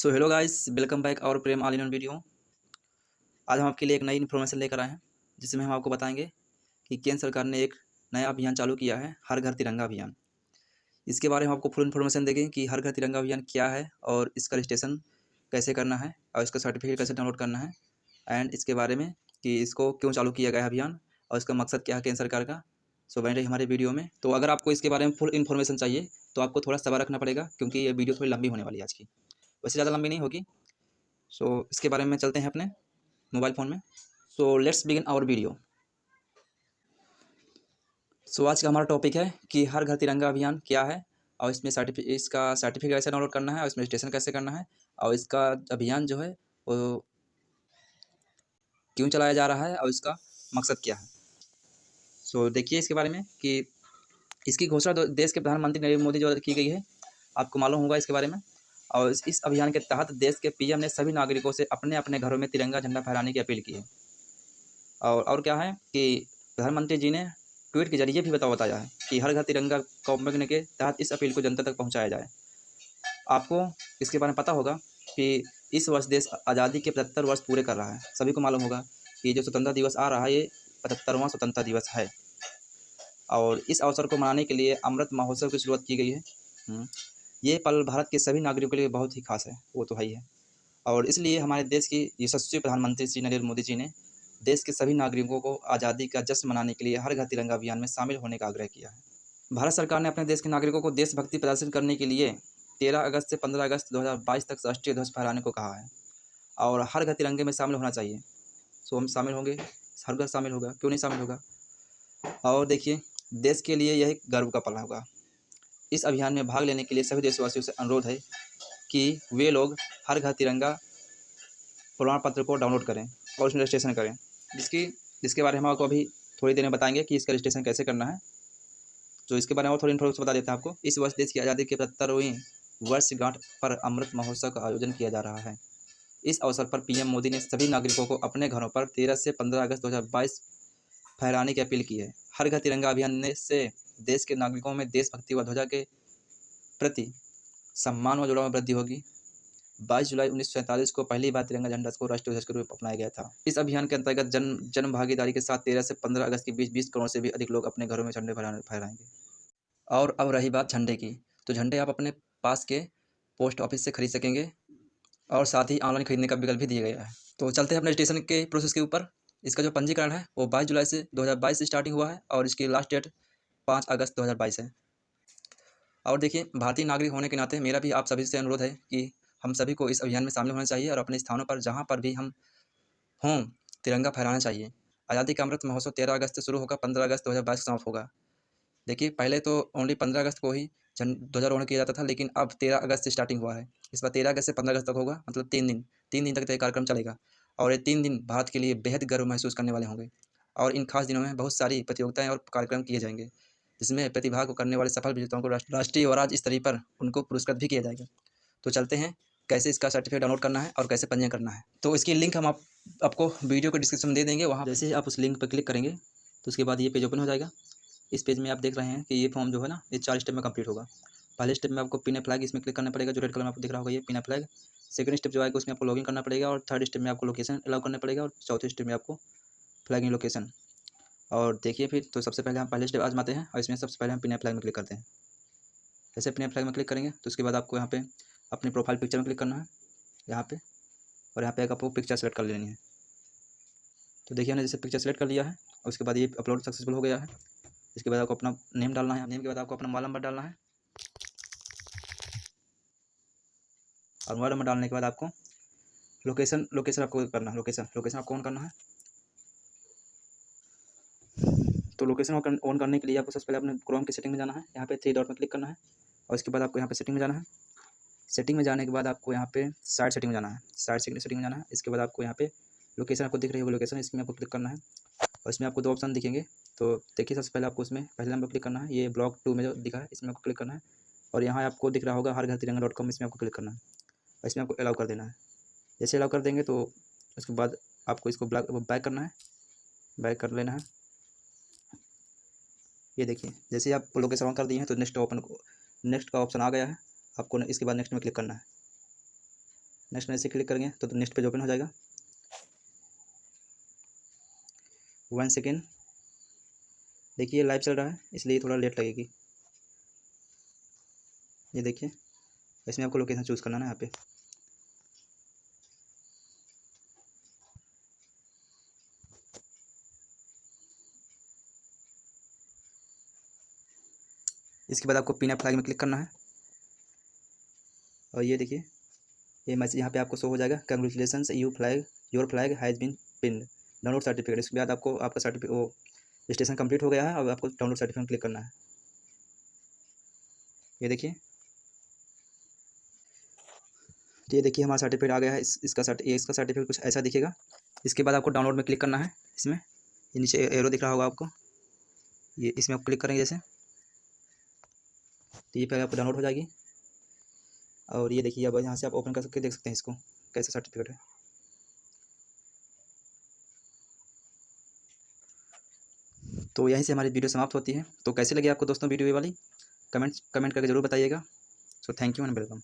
So hello guys welcome back और प्रेम आल इन video आज हम आपके लिए एक नई इन्फॉर्मेशन लेकर आए हैं, जिसमें हम आपको बताएँगे कि केंद्र सरकार ने एक नया अभियान चालू किया है, हर घर तिरंगा अभियान। इसके बारे में आपको फुल इन्फॉर्मेशन देंगे कि हर घर तिरंगा अभियान क्या है और इसका रजिस्ट्रेशन कैसे करना है और इसका सर्टिफिकेट कैसे डाउनलोड करना है एंड इसके बारे में कि इसको क्यों चालू किया गया है अभियान और इसका मकसद क्या है केंद्र सरकार का। सो बने रही हमारे वीडियो में। तो अगर आपको इसके बारे में फुल इन्फॉर्मेशन चाहिए तो आपको थोड़ा सबर रखना पड़ेगा, क्योंकि ये वीडियो थोड़ी लंबी होने वाली है आज की। वैसे ज़्यादा लंबी नहीं होगी। सो so, इसके बारे में चलते हैं अपने मोबाइल फ़ोन में। So let's begin our video so आज का हमारा टॉपिक है कि हर घर तिरंगा अभियान क्या है और इसमें सर्टिफिक इसका सर्टिफिकेट कैसे डाउनलोड करना है और इसमें रजिस्ट्रेशन कैसे करना है और इसका अभियान जो है वो क्यों चलाया जा रहा है और इसका मकसद क्या है। सो so, देखिए इसके बारे में कि इसकी घोषणा देश के प्रधानमंत्री नरेंद्र मोदी जो की गई है आपको मालूम होगा इसके बारे में। और इस अभियान के तहत देश के पीएम ने सभी नागरिकों से अपने अपने घरों में तिरंगा झंडा फहराने की अपील की है। और और क्या है कि प्रधानमंत्री जी ने ट्वीट के ज़रिए भी बताओ बताया है कि हर घर तिरंगा कॉम्पैक्ट के तहत इस अपील को जनता तक पहुँचाया जाए। आपको इसके बारे में पता होगा कि इस वर्ष देश आज़ादी के पचहत्तर वर्ष पूरे कर रहा है। सभी को मालूम होगा कि जो स्वतंत्रता दिवस आ रहा है, ये पचहत्तरवां स्वतंत्रता दिवस है। और इस अवसर को मनाने के लिए अमृत महोत्सव की शुरुआत की गई है। हम्म। ये पल भारत के सभी नागरिकों के लिए बहुत ही खास है, वो तो है ही है। और इसलिए हमारे देश की यशस्वी प्रधानमंत्री श्री नरेंद्र मोदी जी ने देश के सभी नागरिकों को आज़ादी का जश्न मनाने के लिए हर घर तिरंगा अभियान में शामिल होने का आग्रह किया है। भारत सरकार ने अपने देश के नागरिकों को देशभक्ति प्रदर्शित करने के लिए तेरह अगस्त से पंद्रह अगस्त दो हज़ार बाईस तक राष्ट्रीय ध्वज फहराने को कहा है। और हर घर तिरंगे में शामिल होना चाहिए। सो हम शामिल होंगे, हर घर शामिल होगा, क्यों नहीं शामिल होगा? और देखिए, देश के लिए यह गर्व का पल होगा। इस अभियान में भाग लेने के लिए सभी देशवासियों से अनुरोध है कि वे लोग हर घर तिरंगा प्रमाण पत्र को डाउनलोड करें और उसमें रजिस्ट्रेशन करें। जिसकी, जिसके बारे में हम आपको अभी थोड़ी देर में बताएँगे कि इसका रजिस्ट्रेशन कैसे करना है। तो इसके बारे में और थोड़ी इन्फॉर्मेशन बता देते हैं आपको। इस वर्ष देश की आज़ादी के पचहत्तरवीं वर्षगांठ पर अमृत महोत्सव का आयोजन किया जा रहा है। इस अवसर पर पीएम मोदी ने सभी नागरिकों को अपने घरों पर तेरह से पंद्रह अगस्त दो हज़ार बाईस फहराने की अपील की है। हर घर तिरंगा अभियान से देश के नागरिकों में देशभक्ति व ध्वजा के प्रति सम्मान व जुड़ाव में वृद्धि होगी। बाईस जुलाई उन्नीस सौ सैंतालीस को पहली बार तिरंगा झंडा को राष्ट्रीय ध्वज के रूप में अपनाया गया था। इस अभियान के अंतर्गत जन जन भागीदारी के साथ तेरह से पंद्रह अगस्त के बीच बीस करोड़ से भी अधिक लोग अपने घरों में झंडे फहराएँगे। और अब रही बात झंडे की। तो झंडे आप अपने पास के पोस्ट ऑफ़िस से खरीद सकेंगे और साथ ही ऑनलाइन खरीदने का विकल्प भी दिया गया है। तो चलते हैं अपने रजिस्ट्रेशन के प्रोसेस के ऊपर। इसका जो पंजीकरण है वो बाईस जुलाई से 2022 से स्टार्टिंग हुआ है और इसकी लास्ट डेट पाँच अगस्त दो हज़ार बाईस है। और देखिए, भारतीय नागरिक होने के नाते मेरा भी आप सभी से अनुरोध है कि हम सभी को इस अभियान में शामिल होना चाहिए और अपने स्थानों पर जहाँ पर भी हम हों, तिरंगा फहराना चाहिए। आज़ादी का अमृत महोत्सव तेरह अगस्त से शुरू होगा, पंद्रह अगस्त दो हज़ार बाईस समाप्त होगा। देखिए, पहले तो ओनली पंद्रह अगस्त को ही ध्वजारोहण किया जाता था, लेकिन अब तेरह अगस्त से स्टार्टिंग हुआ है। इस बार तेरह अगस्त से पंद्रह अगस्त तक होगा मतलब तीन दिन तीन दिन तक यह कार्यक्रम चलेगा। और ये तीन दिन भारत के लिए बेहद गर्व महसूस करने वाले होंगे। और इन खास दिनों में बहुत सारी प्रतियोगिताएँ और कार्यक्रम किए जाएँगे। जिसमें प्रतिभा को करने वाले सफल विजेताओं को राष्ट्रीय और राज्य स्तरीय पर उनको पुरस्कृत भी किया जाएगा। तो चलते हैं, कैसे इसका सर्टिफिकेट डाउनलोड करना है और कैसे पंजीयन करना है। तो इसकी लिंक हम आप, आपको वीडियो को डिस्क्रिप्शन में दे देंगे, वहाँ जैसे ही आप उस लिंक पर क्लिक करेंगे तो उसके बाद ये पेज ओपन हो जाएगा। इस पेज में आप देख रहे हैं कि ये फॉर्म जो है ना, ये चार स्टेप में कंप्लीट होगा। पहले स्टेप में आपको पिन फ्लैग इसमें क्लिक करना पड़ेगा, जो रेड कलर में आपको दिख रहा होगा, ये पिन फ्लैग सेकंड स्टेप जो आएगा, उसमें आपको लॉगिन करना पड़ेगा और थर्ड स्टेप में आपको लोकेशन अलाउ करना पड़ेगा और चौथे स्टेप में आपको फ्लैग इन लोकेशन और देखिए फिर तो सबसे पहले हम पहले स्टेप आजमाते हैं और इसमें सबसे पहले हम पिन फ्लैग में क्लिक करते हैं। जैसे पिन फ्लैग में क्लिक करेंगे तो उसके बाद आपको यहाँ पे अपनी प्रोफ़ाइल पिक्चर में क्लिक करना है, यहाँ पे, और यहाँ पे एक आपको पिक्चर सेलेक्ट कर लेनी है। तो देखिए हमने जैसे पिक्चर सेलेक्ट कर लिया है, उसके बाद ये अपलोड सक्सेसफुल हो गया है। इसके बाद आपको अपना नेम डालना है नेम के बाद आपको अपना मोबाइल नंबर डालना है। और मोबाइल नंबर डालने के बाद आपको लोकेशन लोकेशन आपको करना है लोकेशन लोकेशन आपको ऑन करना है। तो लोकेशन ऑन करने के लिए आपको सबसे पहले अपने क्रोम की सेटिंग में जाना है। यहाँ पे थ्री डॉट में क्लिक करना है और उसके बाद आपको यहाँ पे सेटिंग में जाना है। सेटिंग में जाने के बाद आपको यहाँ पे साइड सेटिंग में जाना है। साइड सेटिंग में जाना है। इसके बाद आपको यहाँ पे लोकेशन आपको दिख रही है लोकेशन इसमें आपको क्लिक करना है। और इसमें आपको दो ऑप्शन दिखेंगे। तो देखिए, सबसे पहले आपको उसमें पहले नंबर क्लिक करना है। ये ब्लॉक टू में जो दिखा है, इसमें आपको क्लिक करना है। और यहाँ आपको दिख रहा होगा हर घर तिरंगा डॉट कॉम इसमें आपको क्लिक करना है। और इसमें आपको अलाउ कर देना है। जैसे अलाउ कर देंगे तो उसके बाद आपको इसको ब्लैक बैक करना है। बैक कर लेना है। ये देखिए जैसे आप लोकेशन ऑन कर दिए हैं तो नेक्स्ट ओपन नेक्स्ट का ऑप्शन आ गया है। आपको इसके बाद नेक्स्ट में क्लिक करना है। नेक्स्ट में ऐसे क्लिक करेंगे तो, तो नेक्स्ट पेज ओपन हो जाएगा। वन सेकेंड देखिए लाइव चल रहा है इसलिए थोड़ा लेट लगेगी। ये देखिए इसमें आपको लोकेशन चूज़ करना है यहाँ पे। इसके बाद आपको पिन फ्लैग में क्लिक करना है। और ये देखिए ये मैसेज यहाँ पे आपको शो हो जाएगा। Congratulation you flag your flag has been pin download certificate इसके बाद आपको आपका सर्टिफिकेट वो रजिस्ट्रेशन कंप्लीट हो गया है। अब आपको डाउनलोड सर्टिफिकेट क्लिक करना है। ये देखिए। तो ये देखिए हमारा सर्टिफिकेट आ गया है। इस, इसका सर्ट इसका सर्टिफिकेट कुछ ऐसा दिखेगा। इसके बाद आपको डाउनलोड में क्लिक करना है इसमें। ये नीचे एरो दिख रहा होगा आपको। ये इसमें आप क्लिक करेंगे जैसे। तो ये पहले आपको डाउनलोड हो जाएगी। और ये देखिए, अब यहाँ से आप ओपन कर सकते, देख सकते हैं इसको, कैसे सर्टिफिकेट है। तो यहीं से हमारी वीडियो समाप्त होती है। तो कैसे लगी आपको दोस्तों वीडियो वाली? कमेंट कमेंट करके ज़रूर बताइएगा। So thank you and welcome